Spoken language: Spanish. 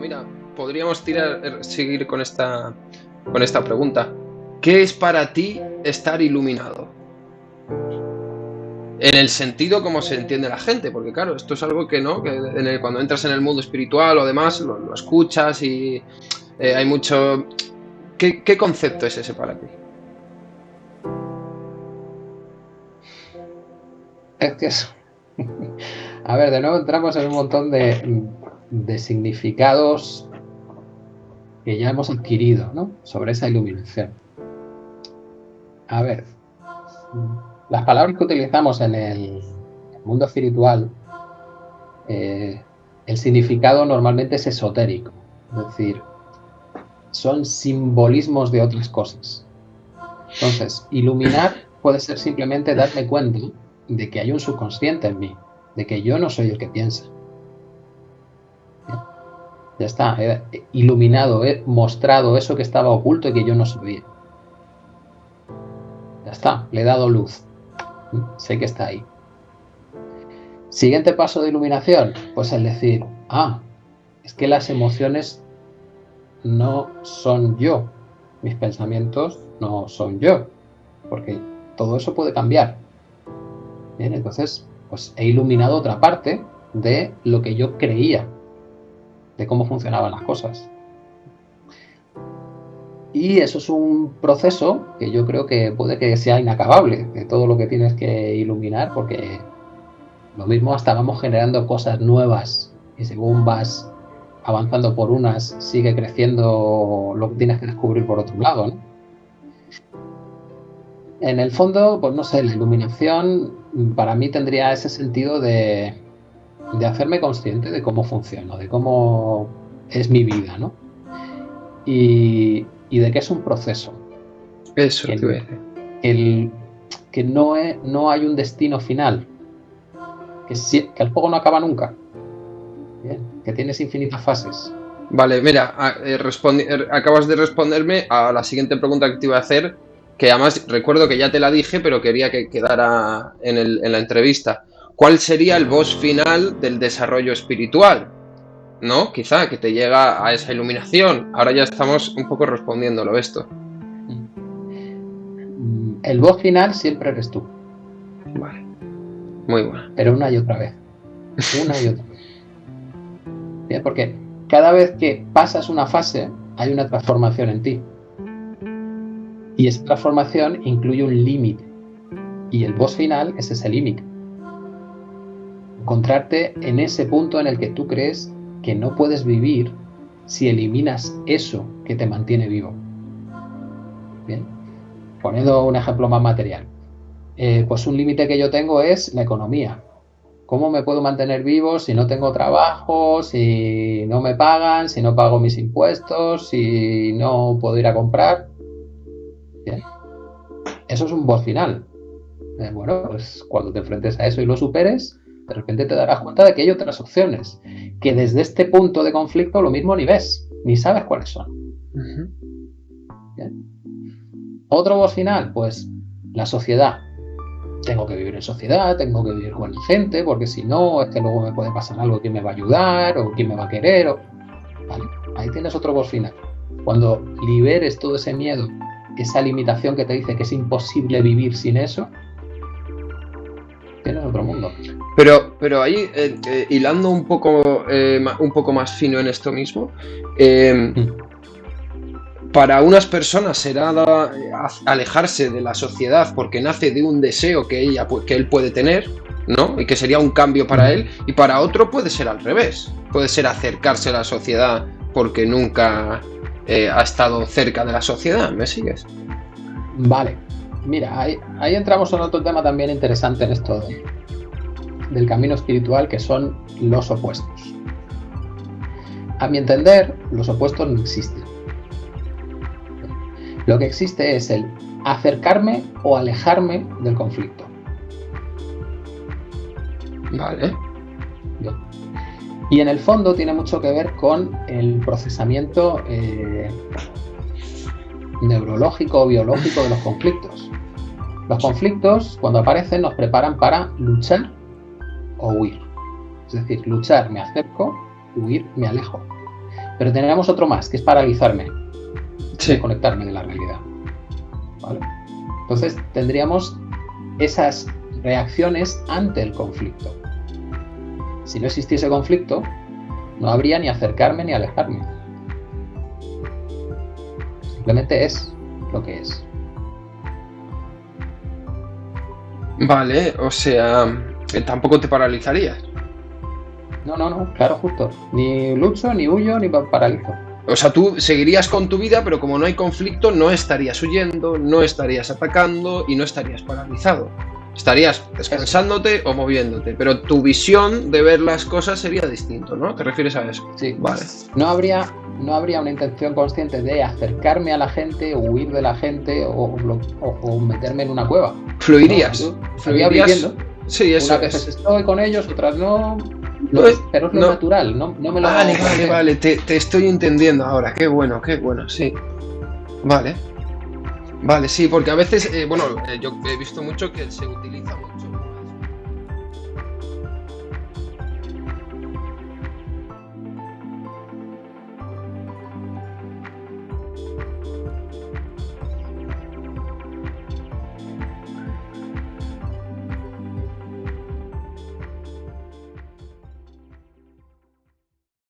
Mira, podríamos tirar, er, seguir con esta, con esta pregunta. ¿Qué es para ti estar iluminado? En el sentido como se entiende la gente, porque claro, esto es algo que no, que cuando entras en el mundo espiritual o demás, lo, escuchas y eh, hay mucho... ¿Qué, ¿Qué concepto es ese para ti? Es que eso. A ver, de nuevo entramos en un montón de, significados que ya hemos adquirido ¿no? sobre esa iluminación. A ver, las palabras que utilizamos en el mundo espiritual, eh, el significado normalmente es esotérico, es decir, son simbolismos de otras cosas. Entonces, iluminar puede ser simplemente darme cuenta de que hay un subconsciente en mí, de que yo no soy el que piensa. Ya está, he iluminado, he mostrado eso que estaba oculto y que yo no sabía. Ya está, le he dado luz. Sé que está ahí. Siguiente paso de iluminación, pues el decir, ah, es que las emociones no son yo, mis pensamientos no son yo, porque todo eso puede cambiar. Bien, entonces pues he iluminado otra parte de lo que yo creía, de cómo funcionaban las cosas. Y eso es un proceso que yo creo que puede que sea inacabable, de todo lo que tienes que iluminar, porque lo mismo hasta vamos generando cosas nuevas y según vas avanzando por unas, sigue creciendo lo que tienes que descubrir por otro lado. En el fondo, pues no sé, la iluminación para mí tendría ese sentido de, hacerme consciente de cómo funciona, de cómo es mi vida, ¿no? Y, de que es un proceso. Eso, el, el, que no, no hay un destino final, que, que el juego no acaba nunca, que tienes infinitas fases. Vale, mira, eh, er, acabas de responderme a la siguiente pregunta que te iba a hacer, que además recuerdo que ya te la dije, pero quería que quedara en, la entrevista. ¿Cuál sería el boss final del desarrollo espiritual? ¿No? Quizá que te llega a esa iluminación. Ahora ya estamos un poco respondiéndolo esto. Mm, el boss final siempre eres tú. Vale. Muy bueno. Pero una y otra vez. Una y otra vez. Porque cada vez que pasas una fase, hay una transformación en ti. Y esa transformación incluye un límite. Y el boss final es ese límite. Encontrarte en ese punto en el que tú crees que no puedes vivir si eliminas eso que te mantiene vivo. Bien. Poniendo un ejemplo más material. Eh, pues un límite que yo tengo es la economía. ¿Cómo me puedo mantener vivo si no tengo trabajo, si no me pagan, si no pago mis impuestos, si no puedo ir a comprar? Eso es un boss final. Eh, bueno, pues cuando te enfrentes a eso y lo superes, de repente te darás cuenta de que hay otras opciones, que desde este punto de conflicto lo mismo ni ves, ni sabes cuáles son. Otro boss final, pues la sociedad. Tengo que vivir en sociedad, tengo que vivir con gente, porque si no, es que luego me puede pasar algo, que me va a ayudar o quién me va a querer. Ahí tienes otro boss final. Cuando liberes todo ese miedo esa limitación que te dice que es imposible vivir sin eso, tienes otro mundo. Pero, pero ahí, eh, eh, hilando un poco, eh, un poco más fino en esto mismo, mm. para unas personas será alejarse de la sociedad porque nace de un deseo que, ella, que él puede tener, ¿no? Y que sería un cambio para él, y para otro puede ser al revés, puede ser acercarse a la sociedad porque nunca eh, ha estado cerca de la sociedad. ¿Me sigues? Vale. Mira, ahí, entramos en otro tema también interesante en esto del camino espiritual, que son los opuestos. A mi entender, los opuestos no existen. Lo que existe es el acercarme o alejarme del conflicto. Vale. Y en el fondo tiene mucho que ver con el procesamiento eh, neurológico o biológico de los conflictos. Los conflictos, cuando aparecen, nos preparan para luchar o huir. Es decir, luchar me acerco, huir me alejo. Pero tendríamos otro más, que es paralizarme, desconectarme de la realidad. Entonces tendríamos esas reacciones ante el conflicto. Si no existiese conflicto, no habría ni acercarme ni alejarme. Simplemente es lo que es. Vale, o sea, tampoco te paralizarías. No, no, no, claro, justo. Ni lucho, ni huyo, ni paralizo. O sea, tú seguirías con tu vida, pero como no hay conflicto, no estarías huyendo, no estarías atacando y no estarías paralizado. Estarías descansándote o moviéndote, pero tu visión de ver las cosas sería distinto, ¿no? ¿Te refieres a eso? Sí. Vale. No habría, no habría una intención consciente de acercarme a la gente, o huir de la gente o, meterme en una cueva. Fluirías. Fluirías. viviendo. Sí, eso Unas veces estoy con ellos, otras no. pero es lo natural, no, me lo Vale, vale, vale, te, te estoy entendiendo ahora. Qué bueno, qué bueno, sí. Vale. Vale, sí, porque a veces, eh, bueno, eh, yo he visto mucho que se utiliza